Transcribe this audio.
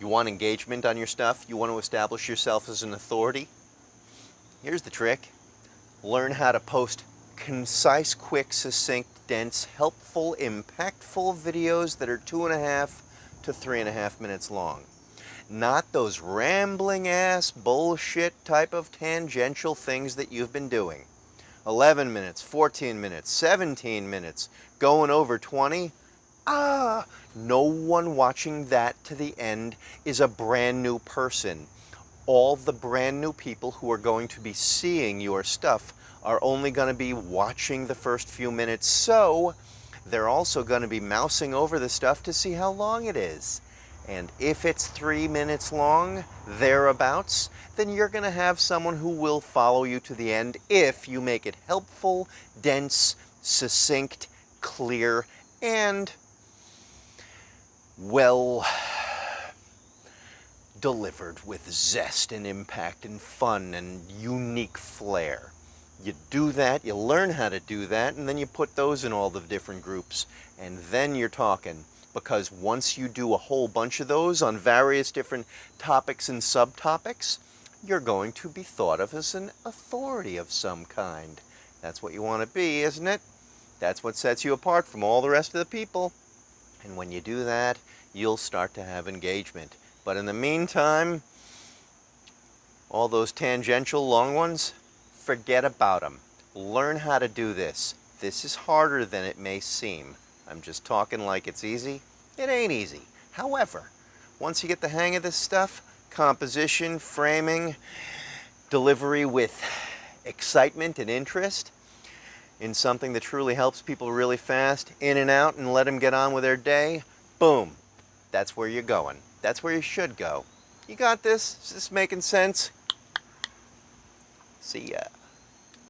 You want engagement on your stuff? You want to establish yourself as an authority? Here's the trick. Learn how to post concise, quick, succinct, dense, helpful, impactful videos that are two and a half to three and a half minutes long. Not those rambling ass bullshit type of tangential things that you've been doing. 11 minutes, 14 minutes, 17 minutes, going over 20. Ah, no one watching that to the end is a brand new person. All the brand new people who are going to be seeing your stuff are only going to be watching the first few minutes. So they're also going to be mousing over the stuff to see how long it is. And if it's three minutes long, thereabouts, then you're going to have someone who will follow you to the end if you make it helpful, dense, succinct, clear, and well delivered with zest and impact and fun and unique flair. You do that, you learn how to do that, and then you put those in all the different groups, and then you're talking. Because once you do a whole bunch of those on various different topics and subtopics, you're going to be thought of as an authority of some kind. That's what you want to be, isn't it? That's what sets you apart from all the rest of the people. And when you do that, you'll start to have engagement. But in the meantime, all those tangential long ones, forget about them. Learn how to do this. This is harder than it may seem. I'm just talking like it's easy. It ain't easy. However, once you get the hang of this stuff, composition, framing, delivery with excitement and interest in something that truly helps people really fast, in and out, and let them get on with their day, boom, that's where you're going. That's where you should go. You got this? Is this making sense? See ya.